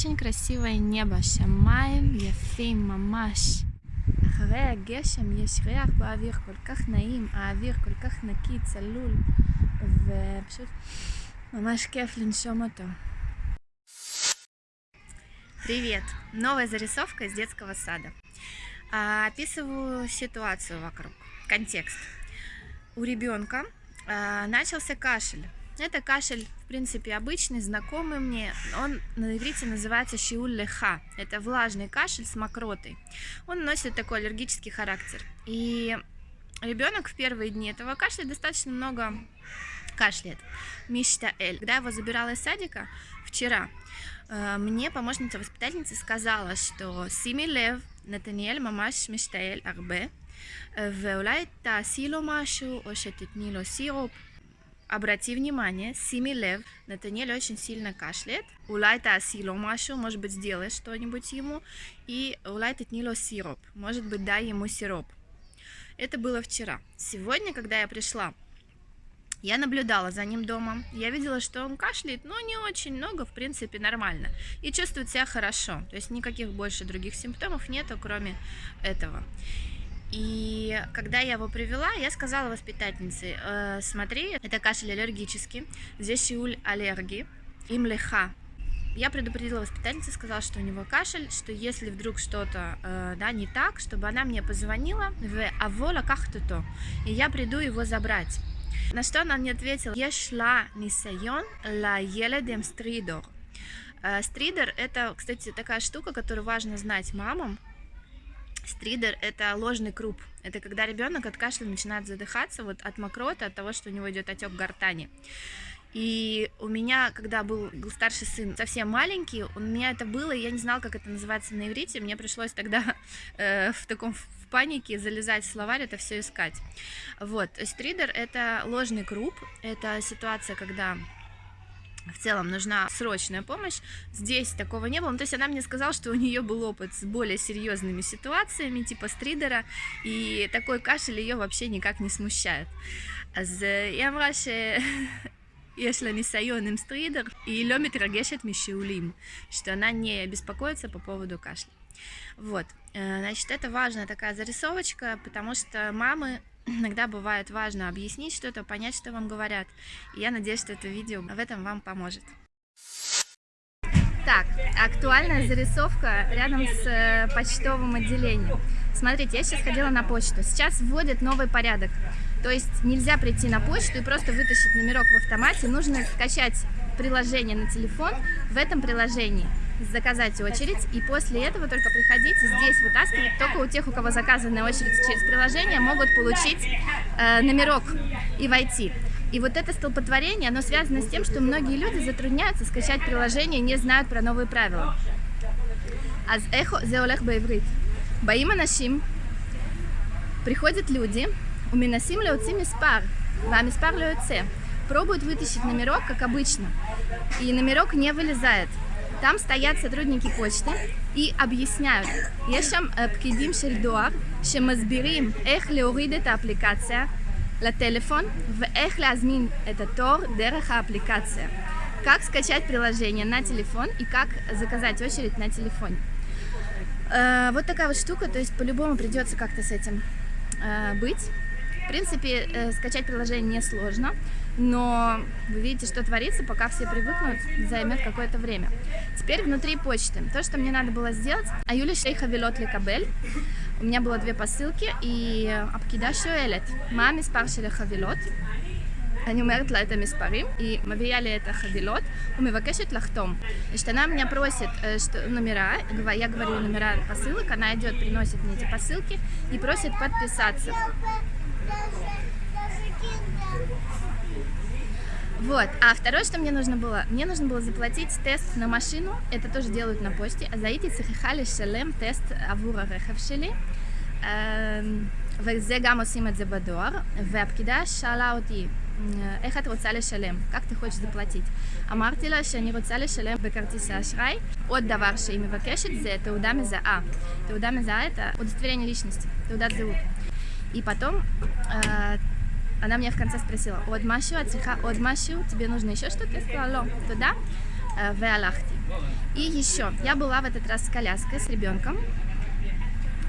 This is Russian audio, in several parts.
очень красивое небо, שמיים יפים ממש. אחרי הגשם יש ריח באוויר כל כך נעים, האוויר כל כך נקי, צלול, ופשוט ממש כיף לנשום אותו. Привет! Новая зарисовка из детского сада. А, описываю ситуацию вокруг, контекст. У ребенка а, начался кашель. Это кашель, в принципе, обычный, знакомый мне. Он на иврите называется шиуль леха. Это влажный кашель с мокротой. Он носит такой аллергический характер. И ребенок в первые дни этого кашля достаточно много кашляет. Мишта Эль. Когда я его забирала из садика вчера, э, мне помощница воспитательницы сказала, что Сими Лев, נתניאל ממש משתעל הרבה, ואולי תעשי לו משהו או שתתני לו סירופ. Обрати внимание, Сими Лев, Натаниэль очень сильно кашляет. Улайта асило машу, может быть, сделай что-нибудь ему. И улайта тнило сироп, может быть, дай ему сироп. Это было вчера. Сегодня, когда я пришла, я наблюдала за ним дома. Я видела, что он кашляет, но не очень много, в принципе, нормально. И чувствует себя хорошо. То есть никаких больше других симптомов нету, кроме этого. И когда я его привела, я сказала воспитательнице, э, смотри, это кашель аллергический, здесь шиуль аллергии, им леха. Я предупредила воспитательницу, сказала, что у него кашель, что если вдруг что-то э, да, не так, чтобы она мне позвонила в авола как-то то, и я приду его забрать. На что она мне ответила, я шла нисайон ла еледем стридор. Э, стридер это, кстати, такая штука, которую важно знать мамам, Стридер – это ложный круп. Это когда ребенок от кашля начинает задыхаться вот от мокроты, от того, что у него идет отек гортани. И у меня, когда был, старший сын совсем маленький, у меня это было, я не знала, как это называется на иврите. Мне пришлось тогда э, в таком в панике залезать в словарь, это все искать. Вот, стридер – это ложный круп, это ситуация, когда в целом нужна срочная помощь. Здесь такого не было. Ну, то есть она мне сказала, что у нее был опыт с более серьезными ситуациями, типа стридера, и такой кашель ее вообще никак не смущает. אז היא אמרה שיש לה ניסיון עם סטרידר, היא לא מתרגשת משיעולים, что она не беспокоится по поводу кашля. Вот, значит, это важная такая зарисовочка, потому что мамы иногда бывает важно объяснить что-то, понять, что вам говорят. И я надеюсь, что это видео в этом вам поможет. Так, актуальная зарисовка рядом с э, почтовым отделением. Смотрите, я сейчас ходила на почту. Сейчас вводят новый порядок. То есть нельзя прийти на почту и просто вытащить номерок в автомате. Нужно скачать приложение на телефон. В этом приложении заказать очередь, и после этого только приходить здесь вытаскивать. Только у тех, у кого заказанная очередь через приложение, могут получить э, номерок и войти. И вот это столпотворение, оно связано с тем, что многие люди затрудняются скачать приложение, не знают про новые правила. Аз эхо зеолех баеврит. Баим анашим. Приходят люди, у минасим леоци миспар, ва миспар леоце. Пробуют вытащить номерок, как обычно, и номерок не вылезает. Там стоят сотрудники почты и объясняют. יש שם פקידים של דואר שמסבירים איך להוריד את האפליקציה לטלפון ואיך להזמין את התור דרך האפליקציה. Как скачать приложение на телефон и как заказать очередь на телефоне. Вот такая вот штука, то есть по-любому придется как-то с этим быть. В принципе, э, скачать приложение несложно, но вы видите, что творится, пока все привыкнут, займет какое-то время. Теперь внутри почты. То, что мне надо было сделать, Аюля Шейха Вилот Лекабель. У меня было две посылки, и Апкида Шуэлет. Маме спаршили хавилот. אני אומרת לה את המספרים, היא מביאה לי את החבילות ומבקשת לחתום. Она меня просит что, номера, я говорю номера посылок, она идет, приносит мне эти посылки и просит подписаться. Вот, а второе, что мне нужно было, мне нужно было заплатить тест на машину, это тоже делают на почте, אז הייתי צריכה לשלם טסט עבור הרכב שלי, וזה גם עושים את זה בדואר, והפקידה שאלה אותי, איך את רוצה לשלם? как ты хочешь заплатить? אמרתי לה שאני רוצה לשלם בכרטיס האשראי. עוד דבר שהיא מבקשת זה תעודה מזהה. תעודה מזהה это удостоверение личности, תעודת זהות. И потом э, она меня в конце спросила, от машу, от тебе нужно еще что-то? Я сказала, туда. э, Веалахти. И еще, я была в этот раз с коляской, с ребенком.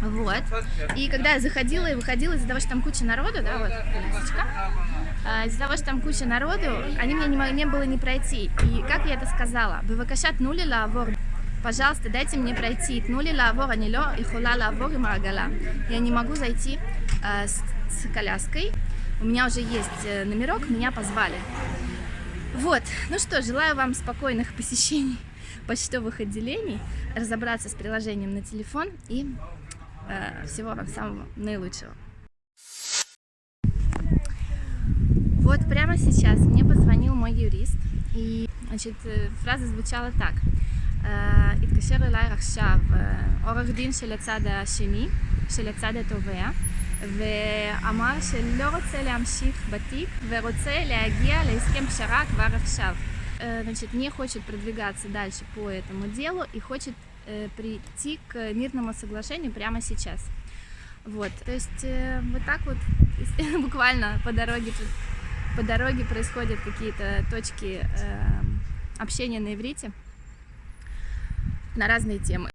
Вот. И когда я заходила и выходила из-за того, что там куча народу, да, вот колясочка, а, из-за того, что там куча народу, они мне не, не было не пройти. И как я это сказала? Бывакашат нули лавор. Пожалуйста, дайте мне пройти. Тнули лавор, анило и хула лавор и марагала. Я не могу зайти а, с, с коляской. У меня уже есть э, номерок, меня позвали. Вот, ну что, желаю вам спокойных посещений почтовых отделений, разобраться с приложением на телефон и э, всего вам самого наилучшего. Вот прямо сейчас мне позвонил мой юрист, и значит, э, фраза звучала так. אה, התקשר אליי עכשיו אה, עורך דין של הצד השני, של הצד התובע, ואמר שלא רוצה להמשיך בתיק ורוצה להגיע להסכם פשרה כבר עכשיו. Э, Значит, не хочет продвигаться дальше по этому делу и хочет э, прийти к мирному соглашению прямо сейчас. Вот, то есть э, вот так вот буквально по дороге тут по дороге происходят какие-то точки э, общения на иврите на разные темы.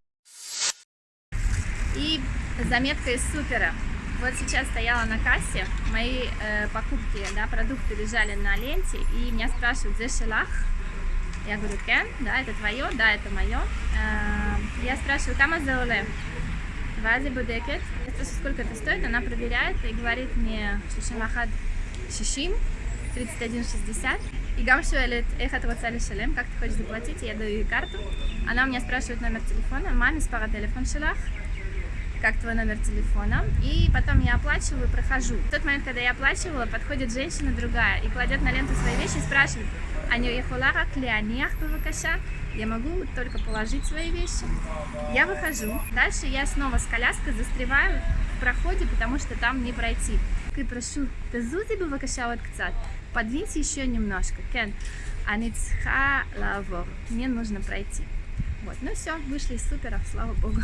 И заметка из супера. Вот сейчас стояла на кассе, мои э, покупки, да, продукты лежали на ленте, и меня спрашивают, за шелах? Я говорю, кен, да, это твое, да, это мое. Э, я спрашиваю, кама зауле? Вази будекет. Я спрашиваю, сколько это стоит, она проверяет и говорит мне, шишимахад шишим, 31,60. И гам шуэлет, эх, это вот шалем, как ты хочешь заплатить, я даю ей карту. Она у меня спрашивает номер телефона, маме спара телефон шелах, как твой номер телефона. И потом я оплачиваю, прохожу. В тот момент, когда я оплачивала, подходит женщина другая и кладет на ленту свои вещи и спрашивает, Аню Ехулара Клеониах Бавакаша, я могу только положить свои вещи. Я выхожу. Дальше я снова с коляской застреваю в проходе, потому что там не пройти. И прошу, тазузи Бавакаша вот кцат, подвиньте еще немножко. Кен, аницха лавор. Мне нужно пройти. Вот, ну все, вышли из супера, слава богу.